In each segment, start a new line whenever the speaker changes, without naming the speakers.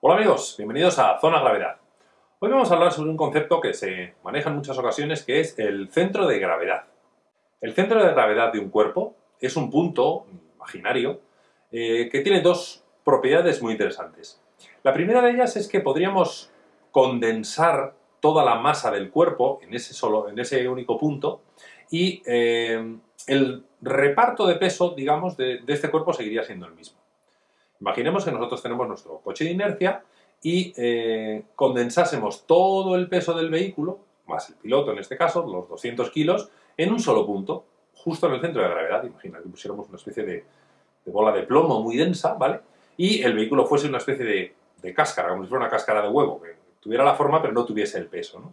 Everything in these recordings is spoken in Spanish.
Hola amigos, bienvenidos a Zona Gravedad. Hoy vamos a hablar sobre un concepto que se maneja en muchas ocasiones que es el centro de gravedad. El centro de gravedad de un cuerpo es un punto imaginario eh, que tiene dos propiedades muy interesantes. La primera de ellas es que podríamos condensar toda la masa del cuerpo en ese, solo, en ese único punto y eh, el reparto de peso, digamos, de este cuerpo seguiría siendo el mismo. Imaginemos que nosotros tenemos nuestro coche de inercia y eh, condensásemos todo el peso del vehículo, más el piloto en este caso, los 200 kilos, en un solo punto, justo en el centro de gravedad. Imagina que pusiéramos una especie de, bola de plomo muy densa, ¿vale? Y el vehículo fuese una especie de, cáscara, como si fuera una cáscara de huevo, que tuviera la forma pero no tuviese el peso, ¿no?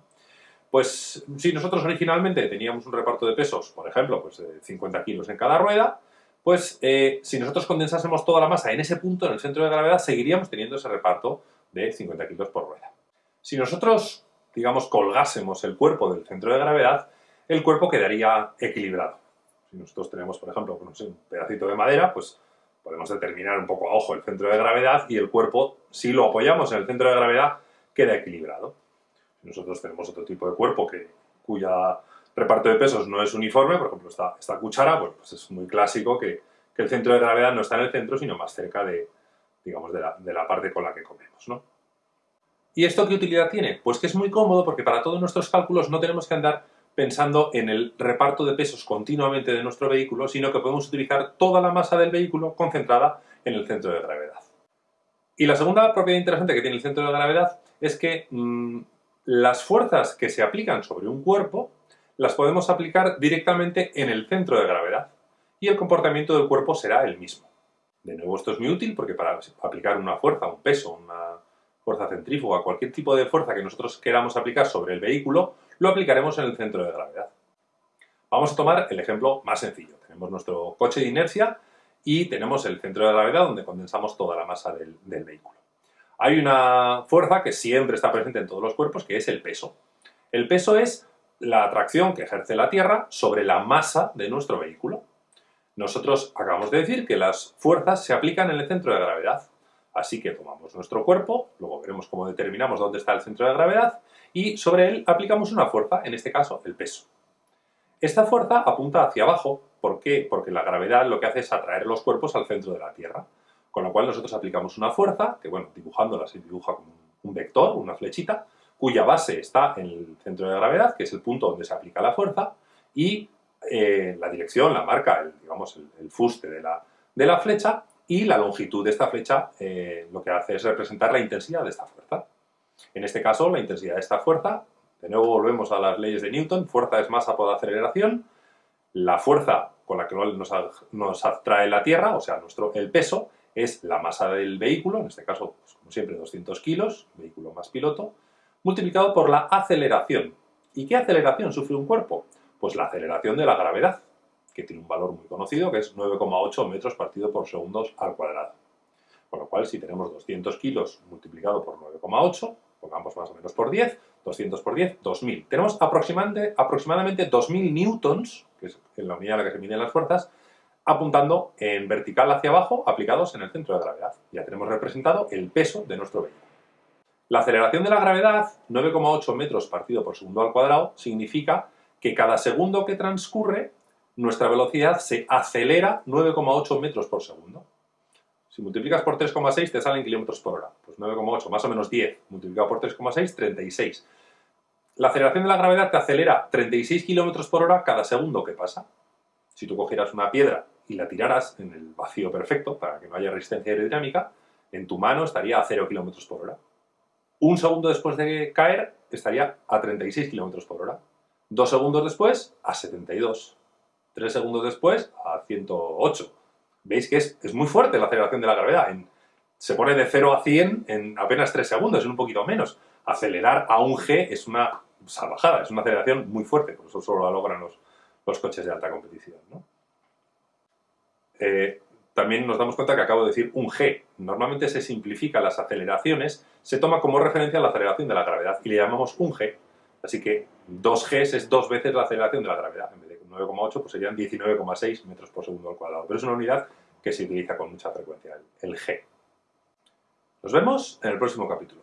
Pues si nosotros originalmente teníamos un reparto de pesos, por ejemplo, pues de 50 kilos en cada rueda, pues eh, si nosotros condensásemos toda la masa en ese punto, en el centro de gravedad, seguiríamos teniendo ese reparto de 50 kilos por rueda. Si nosotros, digamos, colgásemos el cuerpo del centro de gravedad, el cuerpo quedaría equilibrado. Si nosotros tenemos, por ejemplo, un pedacito de madera, pues podemos determinar un poco a ojo el centro de gravedad y el cuerpo, si lo apoyamos en el centro de gravedad, queda equilibrado. Si nosotros tenemos otro tipo de cuerpo que, cuya reparto de pesos no es uniforme, por ejemplo, esta, cuchara, pues es muy clásico que, el centro de gravedad no está en el centro, sino más cerca de, digamos, de la, parte con la que comemos, ¿no? ¿Y esto qué utilidad tiene? Pues que es muy cómodo porque para todos nuestros cálculos no tenemos que andar pensando en el reparto de pesos continuamente de nuestro vehículo, sino que podemos utilizar toda la masa del vehículo concentrada en el centro de gravedad. Y la segunda propiedad interesante que tiene el centro de gravedad es que mm, las fuerzas que se aplican sobre un cuerpo las podemos aplicar directamente en el centro de gravedad y el comportamiento del cuerpo será el mismo. De nuevo, esto es muy útil porque para aplicar una fuerza, un peso, una fuerza centrífuga, cualquier tipo de fuerza que nosotros queramos aplicar sobre el vehículo, lo aplicaremos en el centro de gravedad. Vamos a tomar el ejemplo más sencillo. Tenemos nuestro coche de inercia y tenemos el centro de gravedad donde condensamos toda la masa del, del vehículo. Hay una fuerza que siempre está presente en todos los cuerpos, que es el peso. El peso es la atracción que ejerce la Tierra sobre la masa de nuestro vehículo. Nosotros acabamos de decir que las fuerzas se aplican en el centro de gravedad. Así que tomamos nuestro cuerpo, luego veremos cómo determinamos dónde está el centro de gravedad, y sobre él aplicamos una fuerza, en este caso el peso. Esta fuerza apunta hacia abajo, ¿por qué? Porque la gravedad lo que hace es atraer los cuerpos al centro de la Tierra. Con lo cual nosotros aplicamos una fuerza, que bueno, dibujándola se dibuja como un vector, una flechita, cuya base está en el centro de gravedad, que es el punto donde se aplica la fuerza, y eh, la dirección la marca, el, digamos, el, fuste de la, de la, flecha, y la longitud de esta flecha eh, lo que hace es representar la intensidad de esta fuerza. En este caso, la intensidad de esta fuerza, de nuevo volvemos a las leyes de Newton, fuerza es masa por aceleración, la fuerza con la que nos, nos atrae la Tierra, o sea, nuestro, el peso, es la masa del vehículo, en este caso, pues, como siempre, 200 kilos, vehículo más piloto, multiplicado por la aceleración. ¿Y qué aceleración sufre un cuerpo? Pues la aceleración de la gravedad, que tiene un valor muy conocido, que es 9,8 metros partido por segundos al cuadrado. Con lo cual, si tenemos 200 kilos multiplicado por 9,8, pongamos más o menos por 10, 200 por 10, 2000. Tenemos aproximadamente, aproximadamente 2000 newtons, que es en la unidad en la que se miden las fuerzas, apuntando en vertical hacia abajo, aplicados en el centro de gravedad. Ya tenemos representado el peso de nuestro vehículo. La aceleración de la gravedad, 9,8 metros partido por segundo al cuadrado, significa que cada segundo que transcurre, nuestra velocidad se acelera 9,8 metros por segundo. Si multiplicas por 3,6 te salen kilómetros por hora. Pues 9,8 más o menos 10 multiplicado por 3,6, 36. La aceleración de la gravedad te acelera 36 kilómetros por hora cada segundo que pasa. Si tú cogieras una piedra y la tiraras en el vacío perfecto, para que no haya resistencia aerodinámica, en tu mano estaría a 0 kilómetros por hora. Un segundo después de caer estaría a 36 km por hora. Dos segundos después a 72. Tres segundos después a 108. Veis que es, muy fuerte la aceleración de la gravedad. se pone de 0 a 100 en apenas 3 segundos, en un poquito menos. Acelerar a un G es una salvajada, es una aceleración muy fuerte, por eso solo la logran los, coches de alta competición. Eh, también nos damos cuenta que acabo de decir un G. Normalmente se simplifica las aceleraciones, se toma como referencia la aceleración de la gravedad y le llamamos un G. Así que 2 G es dos veces la aceleración de la gravedad. En vez de 9,8 pues serían 19,6 metros por segundo al cuadrado. Pero es una unidad que se utiliza con mucha frecuencia, el G. Nos vemos en el próximo capítulo.